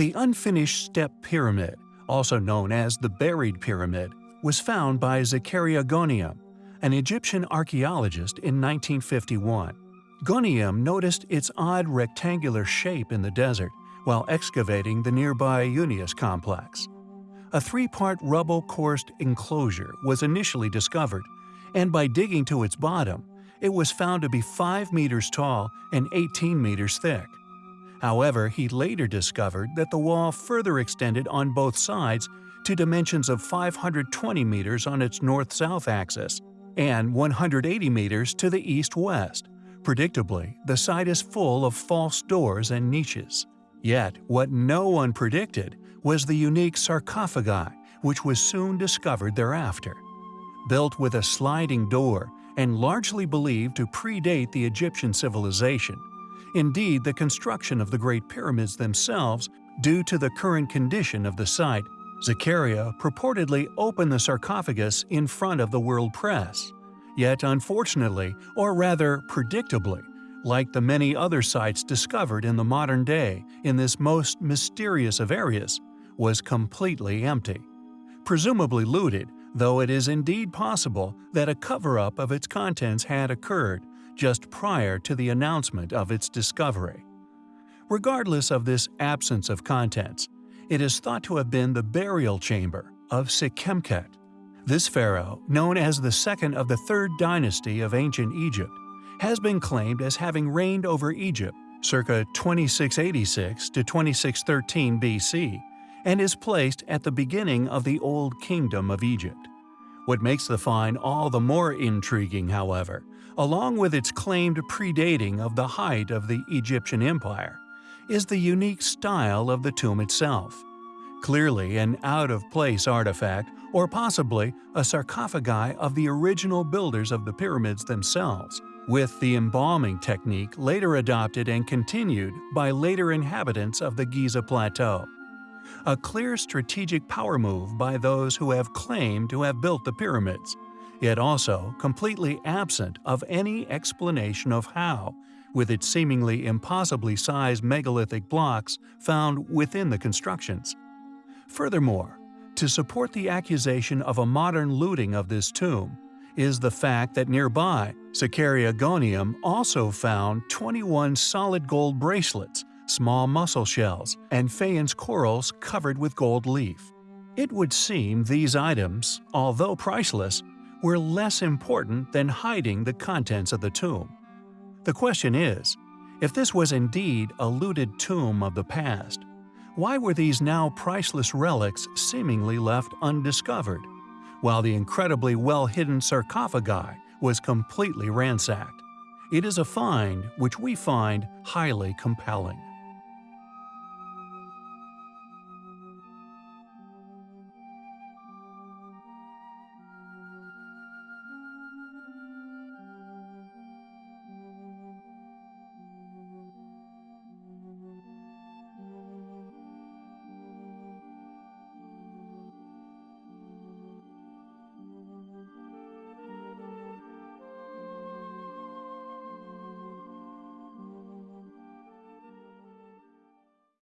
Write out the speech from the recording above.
The unfinished step pyramid, also known as the buried pyramid, was found by Zakaria Goneim, an Egyptian archaeologist in 1951. Goneim noticed its odd rectangular shape in the desert while excavating the nearby Unius complex. A three-part rubble-coursed enclosure was initially discovered, and by digging to its bottom, it was found to be 5 meters tall and 18 meters thick. However, he later discovered that the wall further extended on both sides to dimensions of 520 meters on its north-south axis and 180 meters to the east-west. Predictably, the site is full of false doors and niches. Yet, what no one predicted was the unique sarcophagi, which was soon discovered thereafter. Built with a sliding door and largely believed to predate the Egyptian civilization, Indeed, the construction of the Great Pyramids themselves, due to the current condition of the site, Zakaria purportedly opened the sarcophagus in front of the world press. Yet unfortunately, or rather predictably, like the many other sites discovered in the modern day in this most mysterious of areas, was completely empty. Presumably looted, though it is indeed possible that a cover-up of its contents had occurred, just prior to the announcement of its discovery. Regardless of this absence of contents, it is thought to have been the burial chamber of Sekhemkhet. This pharaoh, known as the second of the third dynasty of ancient Egypt, has been claimed as having reigned over Egypt circa 2686 to 2613 BC and is placed at the beginning of the Old Kingdom of Egypt. What makes the find all the more intriguing, however, along with its claimed predating of the height of the Egyptian Empire, is the unique style of the tomb itself. Clearly an out-of-place artifact or possibly a sarcophagi of the original builders of the pyramids themselves, with the embalming technique later adopted and continued by later inhabitants of the Giza Plateau. A clear strategic power move by those who have claimed to have built the pyramids, yet also completely absent of any explanation of how, with its seemingly impossibly sized megalithic blocks found within the constructions. Furthermore, to support the accusation of a modern looting of this tomb is the fact that nearby, Zakaria Goneim also found 21 solid gold bracelets, small mussel shells, and faience corals covered with gold leaf. It would seem these items, although priceless, were less important than hiding the contents of the tomb. The question is, if this was indeed a looted tomb of the past, why were these now priceless relics seemingly left undiscovered, while the incredibly well-hidden sarcophagi was completely ransacked? It is a find which we find highly compelling.